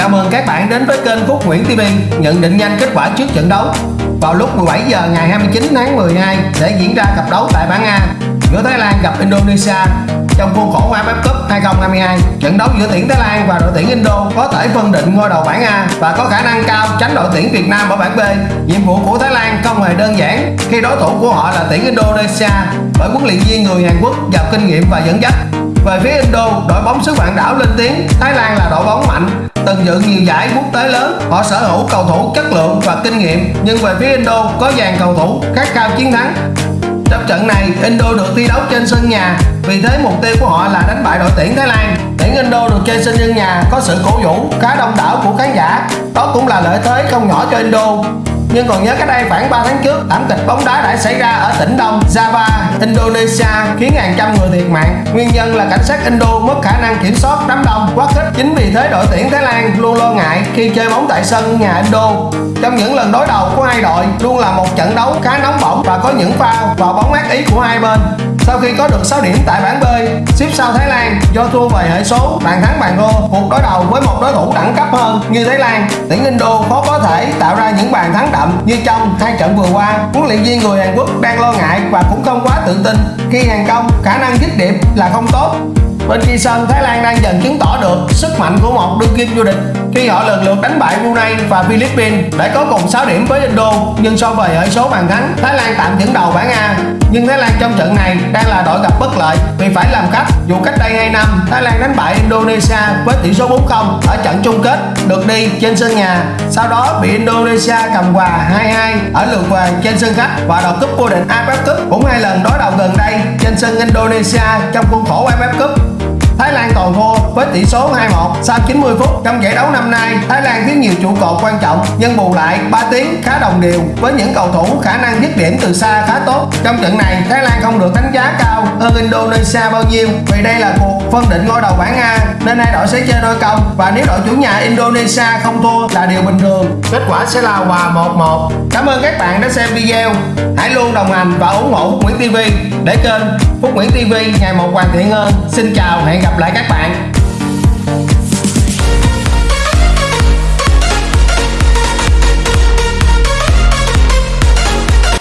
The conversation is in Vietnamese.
Chào mừng các bạn đến với kênh Phúc Nguyễn TV nhận định nhanh kết quả trước trận đấu vào lúc 17 giờ ngày 29 tháng 12 sẽ diễn ra cặp đấu tại bảng A giữa Thái Lan gặp Indonesia trong khuôn khổ AFF Cup 2022. Trận đấu giữa tuyển Thái Lan và đội tuyển Indo có thể phân định ngôi đầu bảng A và có khả năng cao tránh đội tuyển Việt Nam ở bảng B. Nhiệm vụ của Thái Lan không hề đơn giản khi đối thủ của họ là tuyển Indonesia bởi huấn luyện viên người Hàn Quốc giàu kinh nghiệm và dẫn dắt. Về phía Indo, đội bóng xứ vạn đảo lên tiếng Thái Lan là đội bóng mạnh, từng dự nhiều giải quốc tế lớn. Họ sở hữu cầu thủ chất lượng và kinh nghiệm, nhưng về phía Indo có dàn cầu thủ khát khao chiến thắng. Trong trận này, Indo được thi đấu trên sân nhà, vì thế mục tiêu của họ là đánh bại đội tuyển Thái Lan. Tuyển Indo được chơi sân sân nhà có sự cổ vũ khá đông đảo của khán giả, đó cũng là lợi thế không nhỏ cho Indo. Nhưng còn nhớ cách đây khoảng 3 tháng trước, thảm kịch bóng đá đã xảy ra ở tỉnh Đông Java, Indonesia khiến hàng trăm người thiệt mạng. Nguyên nhân là cảnh sát Indo mất khả năng kiểm soát đám đông quá khích. Chính vì thế đội tuyển Thái Lan luôn lo ngại khi chơi bóng tại sân nhà Indo. Trong những lần đối đầu của hai đội luôn là một trận đấu khá nóng bỏng và có những pha vào bóng ác ý của hai bên. Sau khi có được 6 điểm tại bảng B, xếp sau Thái Lan do thua về hệ số bàn thắng bàn thua cuộc đối đầu với một đối thủ đẳng cấp hơn như Thái Lan, tuyển Indo khó có thể tạo ra những bàn thắng đậm như trong hai trận vừa qua. Huấn luyện viên người Hàn Quốc đang lo ngại và cũng không quá tự tin khi hàng công khả năng dứt điểm là không tốt Bên kia sân, Thái Lan đang dần chứng tỏ được sức mạnh của một đương kim vô địch khi họ lần lượt đánh bại Brunei và Philippines để có cùng 6 điểm với Indo nhưng so về hệ số bàn thắng, Thái Lan tạm dẫn đầu bảng A. Nhưng Thái Lan trong trận này đang là đội gặp bất lợi vì phải làm khách. Dù cách đây 2 năm, Thái Lan đánh bại Indonesia với tỷ số 4-0 ở trận chung kết được đi trên sân nhà. Sau đó bị Indonesia cầm hòa 2-2 ở lượt về trên sân khách và đoạt cúp vô địch AFF Cup cũng hai lần đối đầu gần đây trên sân Indonesia trong khuôn khổ AFF Cup. Thái Lan toàn thua với tỷ số 2-1 sau 90 phút. Trong giải đấu năm nay, Thái Lan thiếu nhiều trụ cột quan trọng nhưng bù lại 3 tiếng khá đồng đều với những cầu thủ khả năng dứt điểm từ xa khá tốt. Trong trận này, Thái Lan không được đánh giá cao hơn Indonesia bao nhiêu vì đây là cuộc phân định ngôi đầu bảng A nên hai đội sẽ chơi đôi công và nếu đội chủ nhà Indonesia không thua là điều bình thường. Kết quả sẽ là hòa 1-1. Cảm ơn các bạn đã xem video. Hãy luôn đồng hành và ủng hộ Nguyễn TV để kênh Phúc Nguyễn TV ngày một hoàn thiện hơn. Xin chào, hẹn gặp lại các bạn.